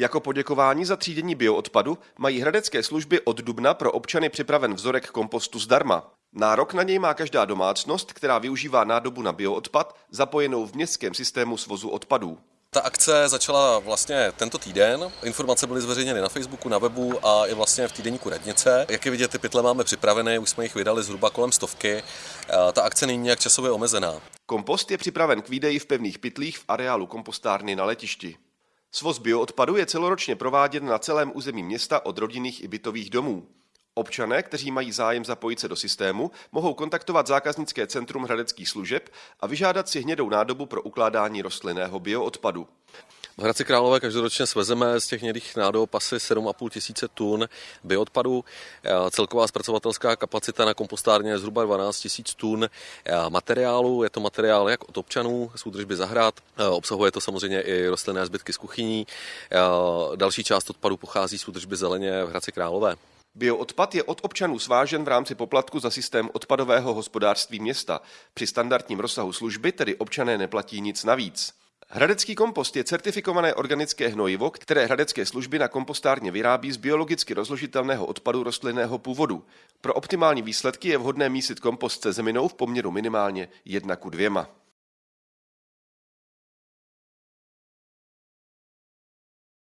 Jako poděkování za třídění bioodpadu mají hradecké služby od dubna pro občany připraven vzorek kompostu zdarma. Nárok na něj má každá domácnost, která využívá nádobu na bioodpad, zapojenou v městském systému svozu odpadů. Ta akce začala vlastně tento týden. Informace byly zveřejněny na Facebooku, na webu a i vlastně v týdenníku Radnice. Jak je vidět, ty pytle máme připravené, už jsme jich vydali zhruba kolem stovky. Ta akce není nějak časově omezená. Kompost je připraven k výdeji v pevných pytlích v areálu kompostárny na letišti. Svoz bioodpadu je celoročně prováděn na celém území města od rodinných i bytových domů. Občané, kteří mají zájem zapojit se do systému, mohou kontaktovat zákaznické centrum hradeckých služeb a vyžádat si hnědou nádobu pro ukládání rostlinného bioodpadu. V Hradci Králové každoročně svezeme z těch hnědých nádob asi 7,5 tisíce tun bioodpadu. Celková zpracovatelská kapacita na kompostárně je zhruba 12 tisíc tun materiálu. Je to materiál jak od občanů z údržby zahrad, obsahuje to samozřejmě i rostlinné zbytky z kuchyní. Další část odpadu pochází z údržby zeleně v Hradci Králové. Bioodpad je od občanů svážen v rámci poplatku za systém odpadového hospodářství města. Při standardním rozsahu služby tedy občané neplatí nic navíc. Hradecký kompost je certifikované organické hnojivo, které hradecké služby na kompostárně vyrábí z biologicky rozložitelného odpadu rostlinného původu. Pro optimální výsledky je vhodné mísit kompost se zeminou v poměru minimálně 1 ku 2.